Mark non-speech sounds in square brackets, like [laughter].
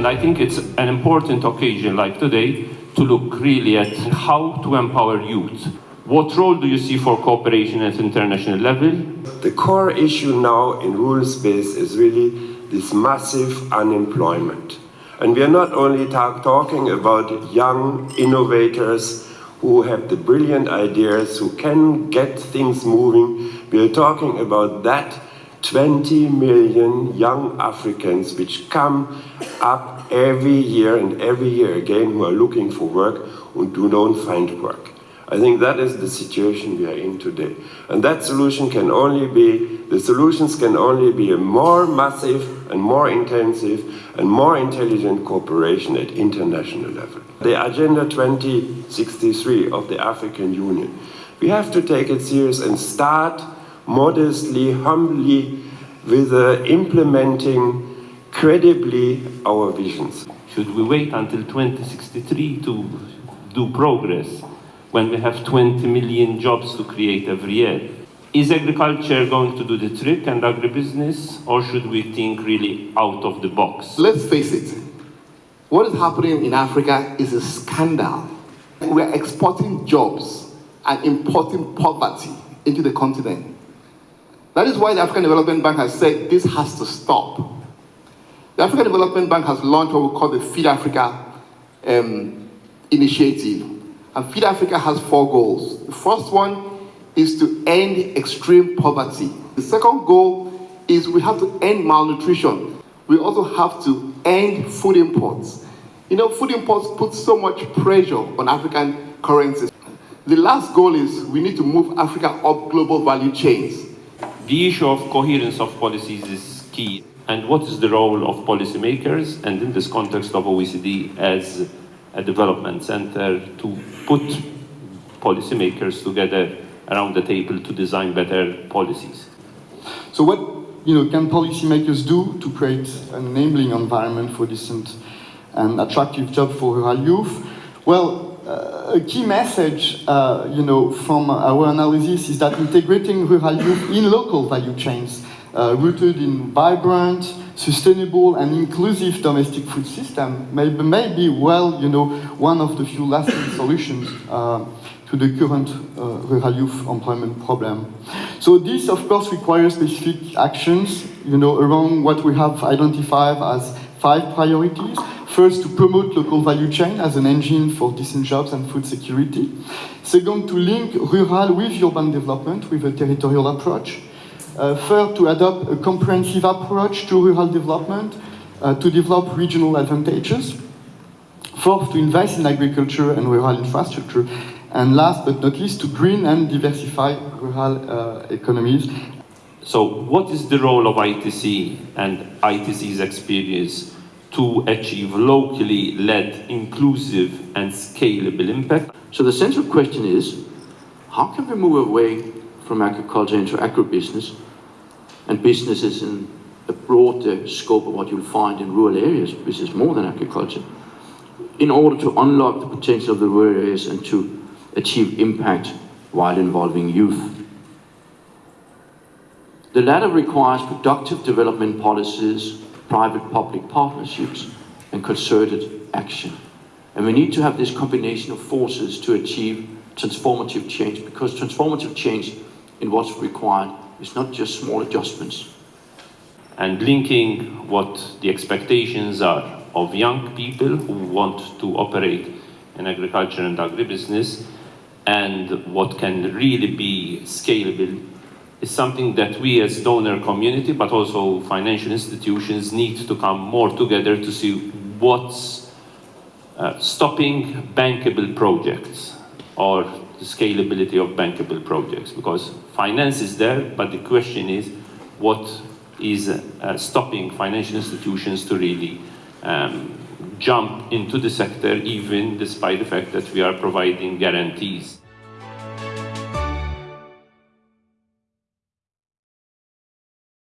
And I think it's an important occasion like today to look really at how to empower youth. What role do you see for cooperation at international level? The core issue now in rural space is really this massive unemployment. And we are not only talk, talking about young innovators who have the brilliant ideas, who can get things moving. We are talking about that 20 million young Africans which come up every year and every year again who are looking for work and do not find work. I think that is the situation we are in today. And that solution can only be, the solutions can only be a more massive and more intensive and more intelligent cooperation at international level. The Agenda 2063 of the African Union, we have to take it serious and start modestly, humbly, with uh, implementing credibly our visions. Should we wait until 2063 to do progress when we have 20 million jobs to create every year? Is agriculture going to do the trick and agribusiness, or should we think really out of the box? Let's face it, what is happening in Africa is a scandal. We are exporting jobs and importing poverty into the continent. That is why the African Development Bank has said this has to stop. The African Development Bank has launched what we call the Feed Africa um, initiative. And Feed Africa has four goals. The first one is to end extreme poverty. The second goal is we have to end malnutrition. We also have to end food imports. You know, food imports put so much pressure on African currencies. The last goal is we need to move Africa up global value chains. The issue of coherence of policies is key. And what is the role of policymakers and in this context of OECD as a development center to put policymakers together around the table to design better policies? So what you know, can policymakers do to create an enabling environment for decent and attractive job for rural youth? Well, uh, a key message, uh, you know, from our analysis is that integrating rural youth in local value chains, uh, rooted in vibrant, sustainable and inclusive domestic food system may, may be, well, you know, one of the few lasting [coughs] solutions uh, to the current uh, rural youth employment problem. So this, of course, requires specific actions, you know, around what we have identified as five priorities. First, to promote local value chain as an engine for decent jobs and food security. Second, to link rural with urban development with a territorial approach. Uh, third, to adopt a comprehensive approach to rural development uh, to develop regional advantages. Fourth, to invest in agriculture and rural infrastructure. And last but not least, to green and diversify rural uh, economies. So what is the role of ITC and ITC's experience to achieve locally led, inclusive and scalable impact. So the central question is, how can we move away from agriculture into agribusiness and businesses in a broader scope of what you'll find in rural areas, which is more than agriculture, in order to unlock the potential of the rural areas and to achieve impact while involving youth. The latter requires productive development policies, private-public partnerships and concerted action. And we need to have this combination of forces to achieve transformative change because transformative change in what's required is not just small adjustments. And linking what the expectations are of young people who want to operate in agriculture and agribusiness and what can really be scalable is something that we as donor community, but also financial institutions need to come more together to see what's uh, stopping bankable projects or the scalability of bankable projects because finance is there, but the question is what is uh, stopping financial institutions to really um, jump into the sector even despite the fact that we are providing guarantees.